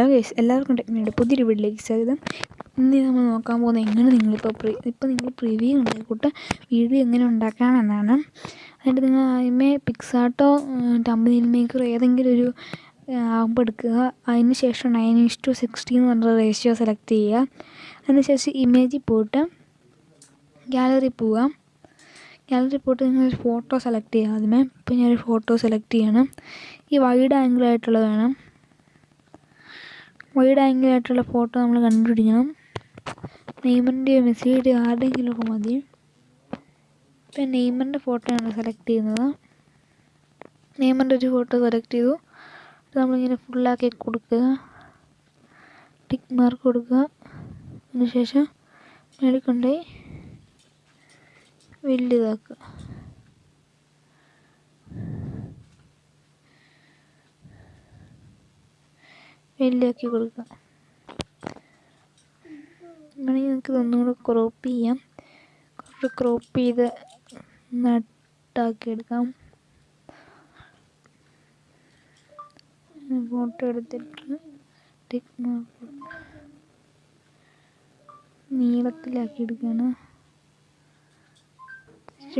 Hello guys എല്ലാവർക്കും ടെക്നിയുടെ പുതിയൊരു വീട്ടിലേക്ക് സ്വാഗതം. ഇന്ന് നമ്മൾ നോക്കാൻ പോകുന്നത് എങ്ങനെ നിങ്ങളിപ്പോൾ പ്രീ ഇപ്പോൾ നിങ്ങൾ പ്രിവ്യൂ ഉണ്ടായിക്കോട്ടെ വീഡിയോ എങ്ങനെ ഉണ്ടാക്കാമെന്നാണ്. എന്നിട്ട് നിങ്ങൾ ആദ്യമേ പിക്സാർട്ടോ ടമ്പനിൽ മേക്കർ ഏതെങ്കിലും ഒരു ആപ്പ് എടുക്കുക. അതിന് ശേഷം നയൻ ഇസ് ടു സിക്സ്റ്റി എന്ന് പറഞ്ഞ റേഷ്യോ സെലക്ട് ചെയ്യുക. അതിനുശേഷം ഇമേജിൽ പോയിട്ട് ഗാലറി പോവുക ഗാലറി പോയിട്ട് നിങ്ങൾ ഫോട്ടോ സെലക്ട് ചെയ്യുക ആദ്യമേ. ഇപ്പോൾ ഞാനൊരു ഫോട്ടോ സെലക്ട് ചെയ്യണം. ഈ വൈഡ് ആംഗിൾ ആയിട്ടുള്ളത് വേണം വൈഡ് ആംഗിൾ ആയിട്ടുള്ള ഫോട്ടോ നമ്മൾ കണ്ടുപിടിക്കണം. നെയ്മറിന്റെയോ മെസ്സിയുടെയോ ആരുടെയെങ്കിലുമൊക്കെ മതി. ഇപ്പം നെയ്മറിന്റെ ഫോട്ടോയാണ് സെലക്ട് ചെയ്യുന്നത്. നെയ്മറിന്റെ ഒരു ഫോട്ടോ സെലക്ട് ചെയ്തു. നമ്മളിങ്ങനെ ഫുള്ളാക്കി കൊടുക്കുക. ടിക്ക് മാർക്ക് കൊടുക്കുക. അതിനുശേഷം മേളിൽ കൊണ്ടുപോയി വലുതാക്കുക വലുതാക്കി കൊടുക്കുക. അങ്ങനെ നമുക്ക് ഒന്നുകൂടെ ക്രോപ്പ് ചെയ്യാം. കുറച്ച് ക്രോപ്പ് ചെയ്ത് നട്ടാക്കി എടുക്കാം ഫോട്ടോ എടുത്തിട്ട് മാർക്ക് നീളത്തിലാക്കി എടുക്കുകയാണ്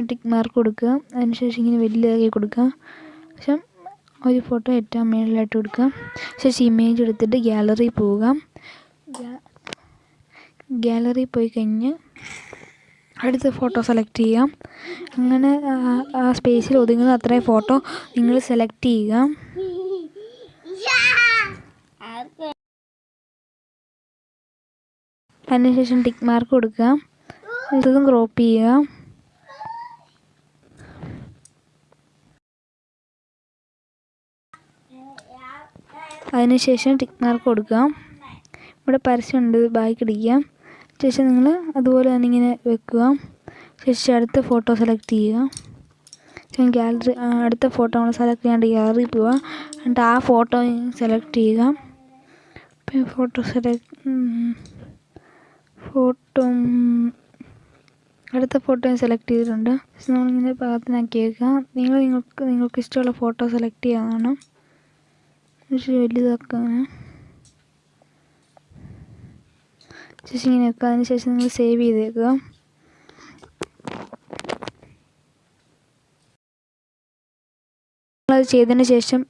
ടിക്ക് മാർക്ക് കൊടുക്കുക. അതിനുശേഷം ഇങ്ങനെ വലിയതാക്കി കൊടുക്കുക. ശേഷം ഒരു ഫോട്ടോ ഏറ്റവും മുകളിലായിട്ട് കൊടുക്കുക ശേഷം ഇമേജ് എടുത്തിട്ട് ഗ്യാലറി പോവുക ഗ്യാലറി പോയി കഴിഞ്ഞ് അടുത്ത ഫോട്ടോ സെലക്ട് ചെയ്യാം. അങ്ങനെ ആ സ്പേസിൽ ഒതുങ്ങുന്ന അത്രയും ഫോട്ടോ നിങ്ങൾ സെലക്ട് ചെയ്യുക. അതിനുശേഷം ടിക്ക് മാർക്ക് കൊടുക്കുക. ഇതും ക്രോപ്പ് ചെയ്യുക. അതിനുശേഷം ടിക് മാർക്ക് കൊടുക്കുക ഇവിടെ പരസ്യമുണ്ട് ബാക്കി ഇടിക്കുക ശേഷം നിങ്ങൾ അതുപോലെ തന്നെ ഇങ്ങനെ വെക്കുക. ശേഷം അടുത്ത ഫോട്ടോ സെലക്ട് ചെയ്യുക. ഗാലറി അടുത്ത ഫോട്ടോ നമ്മൾ സെലക്ട് ചെയ്യാണ്ട് ഗാലറി പോവുക എന്നിട്ട് ആ ഫോട്ടോ സെലക്ട് ചെയ്യുക. പിന്നെ ഫോട്ടോ സെലക്ട് ഫോട്ടോ അടുത്ത ഫോട്ടോ സെലക്ട് ചെയ്തിട്ടുണ്ട്. നമ്മളിങ്ങനെ പാകത്തിനാക്കി വെക്കുക നിങ്ങൾ നിങ്ങൾക്ക് നിങ്ങൾക്ക് ഇഷ്ടമുള്ള ഫോട്ടോ സെലക്ട് ചെയ്യാവുന്നതാണ്. പക്ഷേ വലുതാക്കാൻ ശേഷം ഇങ്ങനെ വെക്കുക അതിന് ശേഷം നിങ്ങൾ സേവ് ചെയ്തേക്കുക. അത് ചെയ്തതിന് ശേഷം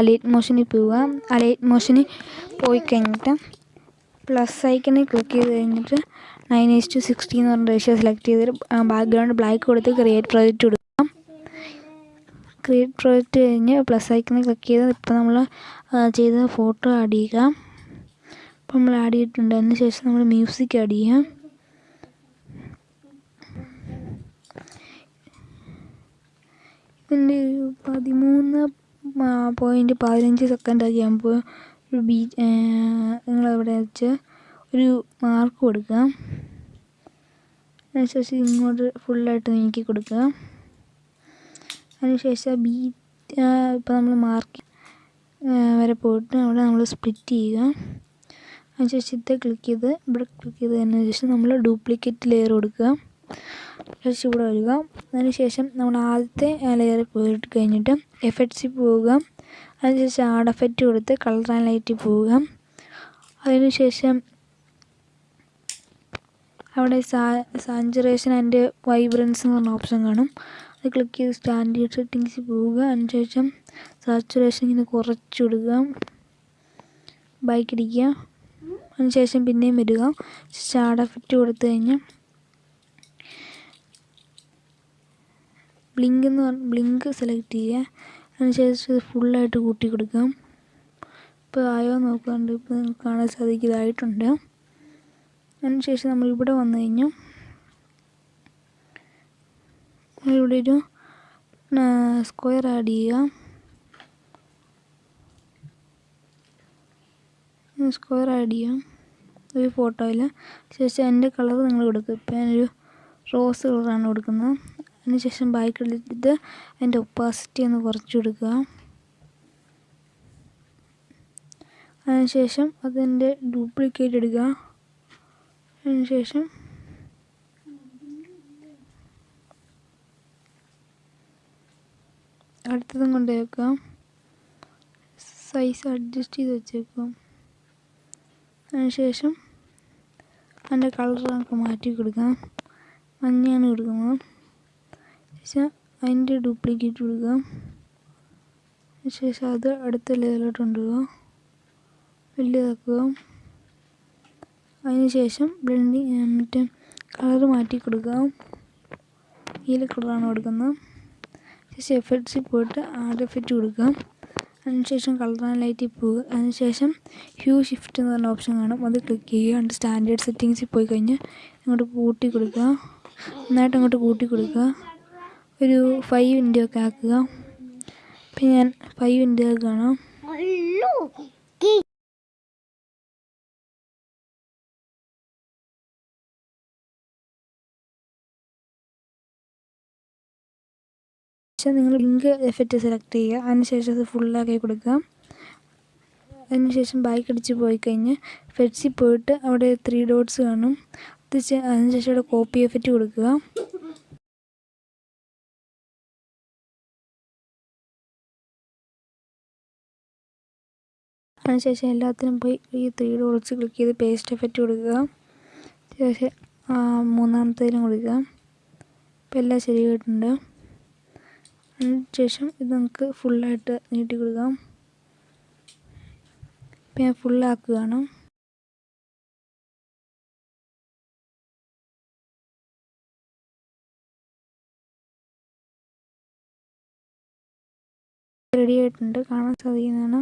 അലേറ്റ് മോഷനിൽ പോവുക. അലേറ്റ് മോഷനിൽ പോയി കഴിഞ്ഞിട്ട് പ്ലസ് ഐക്കണിൽ ക്ലിക്ക് ചെയ്ത് കഴിഞ്ഞിട്ട് നയൻ എസ് ടു സിക്സ്റ്റി എന്ന് പറഞ്ഞ റേഷ്യോ സെലക്ട് ചെയ്തിട്ട് ബാക്ക്ഗ്രൗണ്ട് ബ്ലാക്ക് കൊടുത്ത് ക്രിയേറ്റ് പ്രോജക്റ്റ് കൊടുക്കുക ക്രിയേറ്റ് പ്രൊജക്റ്റ് കഴിഞ്ഞ് പ്ലസ് ഐക്കണിൽ ക്ലിക്ക് ചെയ്ത് ഇപ്പോൾ നമ്മൾ ചെയ്ത ഫോട്ടോ ആഡ് ചെയ്യുക അപ്പോൾ നമ്മൾ ആഡ് ചെയ്തിട്ടുണ്ട് അതിന് ശേഷം നമ്മൾ മ്യൂസിക് ആഡ് ചെയ്യാം ഇതിന്റെ പതിമൂന്ന് പോയിന്റ് പതിനഞ്ച് സെക്കൻഡ് ആക്കി ആകുമ്പോൾ ഒരു ബീ നിങ്ങളവിടെ വെച്ച് ഒരു മാർക്ക് കൊടുക്കുക. അതിനുശേഷം ഇങ്ങോട്ട് ഫുള്ളായിട്ട് നീക്കി കൊടുക്കുക. അതിനുശേഷം ബി ഇപ്പോൾ നമ്മൾ മാർക്ക് വരെ പോയിട്ട് അവിടെ നമ്മൾ സ്പ്ലിറ്റ് ചെയ്യുക. അതിനുശേഷം ഇത് ക്ലിക്ക് ചെയ്ത് ഇവിടെ ക്ലിക്ക് ചെയ്തതിന് ശേഷം നമ്മൾ ഡ്യൂപ്ലിക്കേറ്റ് ലെയർ കൊടുക്കുക. ശേഷം ഇവിടെ വരിക. അതിനുശേഷം നമ്മൾ ആദ്യത്തെ ലെയറിൽ പോയിട്ട് കഴിഞ്ഞിട്ട് എഫക്ട്സിൽ പോവുക. അതിനുശേഷം ആഡ് എഫക്റ്റ് കൊടുത്ത് കളർ ആൻഡ് ലൈറ്റിൽ പോവുക. അതിനുശേഷം അവിടെ സാ സാഞ്ചുറേഷൻ ആൻഡ് വൈബ്രൻസ് എന്ന് പറഞ്ഞ ഓപ്ഷൻ കാണും. അത് ക്ലിക്ക് ചെയ്ത് സ്റ്റാൻഡേർഡ് സെറ്റിങ്സിൽ പോവുക. അതിനുശേഷം സാച്ചുറേഷൻ ഇങ്ങനെ കുറച്ചിടുക ബൈക്ക് അടിക്കുക അതിനുശേഷം പിന്നെയും വരിക. ഷാഡ് എഫക്റ്റ് കൊടുത്തു കഴിഞ്ഞാൽ ബ്ലിങ്ക് എന്ന് പറഞ്ഞ ബ്ലിങ്ക് സെലക്ട് ചെയ്യുക. അതിനുശേഷം ഫുള്ളായിട്ട് കൂട്ടി കൊടുക്കാം. ഇപ്പോൾ ആയോ നോക്കാണ്ട് ഇപ്പോൾ നിങ്ങൾക്ക് കാണാൻ സാധിക്കുന്നതായിട്ടുണ്ട് അതിനുശേഷം നമ്മൾ ഇവിടെ വന്നു കഴിഞ്ഞു ഇവിടെ ഒരു സ്ക്വയർ ആഡ് ചെയ്യുക സ്ക്വയർ ആഡ് ചെയ്യാം. ഒരു ഫോട്ടോയിൽ ശേഷം എന്റെ കളർ നിങ്ങൾ കൊടുക്കുക ഇപ്പം ഞാനൊരു റോസ് കളറാണ് കൊടുക്കുന്നത്. അതിനുശേഷം ബാക്ക് എടുത്തിട്ട് അതിന്റെ ഒപ്പാസിറ്റി ഒന്ന് കുറച്ച് കൊടുക്കുക. അതിനുശേഷം അതിന്റെ ഡ്യൂപ്ലിക്കേറ്റ് എടുക്കുക. അതിനുശേഷം അടുത്തതും കൊണ്ട് വെക്കാം സൈസ് അഡ്ജസ്റ്റ് ചെയ്ത് വെച്ചേക്കാം. അതിനുശേഷം അതിന്റെ കളർ നമുക്ക് മാറ്റി കൊടുക്കാം. മഞ്ഞയാണ് കൊടുക്കുന്നത്. ശേഷം അതിന്റെ ഡ്യൂപ്ലിക്കേറ്റ് കൊടുക്കാം. ശേഷം അത് അടുത്ത ലെവലിലോട്ട് കൊണ്ടുപോകുക വലിയതാക്കുക അതിനുശേഷം ബ്ലെൻഡിങ് മറ്റേ കളർ മാറ്റി കൊടുക്കാം. നീല കളറാണ് കൊടുക്കുന്നത്. ശേഷം എഫക്ട്സിൽ പോയിട്ട് ആഡ് എഫക്റ്റ് കൊടുക്കുക. അതിനുശേഷം കളർ ആൻഡ് ലൈറ്റിൽ പോകുക അതിനുശേഷം ഹ്യൂ ഷിഫ്റ്റ് എന്ന് പറഞ്ഞ ഓപ്ഷൻ കാണും. അത് ക്ലിക്ക് ചെയ്യുക. എന്നിട്ട് സ്റ്റാൻഡേർഡ് സെറ്റിങ്സിൽ പോയി കഴിഞ്ഞ് അങ്ങോട്ട് കൂട്ടി കൊടുക്കുക. നന്നായിട്ട് അങ്ങോട്ട് കൂട്ടി കൊടുക്കുക. ഒരു ഫൈവ് ഇന്റു ഒക്കെ ആക്കുക. പിന്നെ ഞാൻ ഫൈവ് ഇന്റു ആക്കുകയാണ് ശേഷം നിങ്ങൾ ലിങ്ക് എഫക്റ്റ് സെലക്ട് ചെയ്യുക. അതിനുശേഷം അത് ഫുള്ളാക്കി കൊടുക്കുക. അതിനുശേഷം ബൈക്ക് അടിച്ച് പോയി കഴിഞ്ഞ് ഫെഡ്സിൽ പോയിട്ട് അവിടെ ത്രീ ഡോട്ട്സ് കാണും. അത് അതിനുശേഷം അവിടെ കോപ്പി എഫക്റ്റ് കൊടുക്കുക. അതിനുശേഷം എല്ലാത്തിനും പോയി ഈ ത്രീ ഡോട്ട്സ് ക്ലിക്ക് ചെയ്ത് പേസ്റ്റ് എഫക്റ്റ് കൊടുക്കുക. ശേഷം മൂന്നാമത്തേലും കൊടുക്കുക. ഇപ്പം എല്ലാം ശരിയായിട്ടുണ്ട്. അതിനുശേഷം ഇത് നമുക്ക് ഫുള്ളായിട്ട് നീട്ടി കൊടുക്കാം. ഇപ്പം ഞാൻ ഫുള്ളാക്കുകയാണ് റെഡി ആയിട്ടുണ്ട്. കാണാൻ സാധിക്കുന്നതാണ്.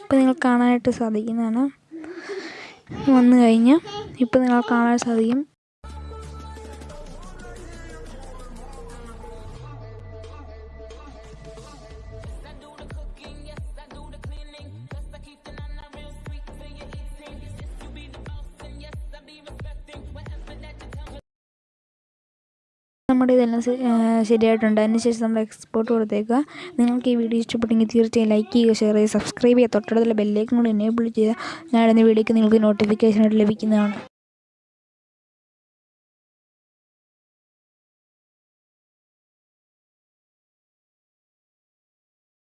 ഇപ്പം നിങ്ങൾ കാണാനായിട്ട് സാധിക്കുന്നതാണ്. വന്നു കഴിഞ്ഞ്. ഇപ്പം നിങ്ങൾ കാണാൻ സാധിക്കും. നമ്മുടെ ഇതെല്ലാം ശരിയായിട്ടുണ്ട്. അതിനുശേഷം നമ്മൾ എക്സ്പോർട്ട് കൊടുത്തേക്കുക. നിങ്ങൾക്ക് ഈ വീഡിയോ ഇഷ്ടപ്പെട്ടെങ്കിൽ തീർച്ചയായും ലൈക്ക് ചെയ്യുക ഷെയർ ചെയ്യുക സബ്സ്ക്രൈബ് ചെയ്യുക. തൊട്ടടുത്തുള്ള ബെല്ലേക്കും കൂടി എനേബിൾ ചെയ്യുക ഞാൻ വീഡിയോയ്ക്ക് നിങ്ങൾക്ക് നോട്ടിഫിക്കേഷൻ ആയിട്ട് ലഭിക്കുന്നതാണ്.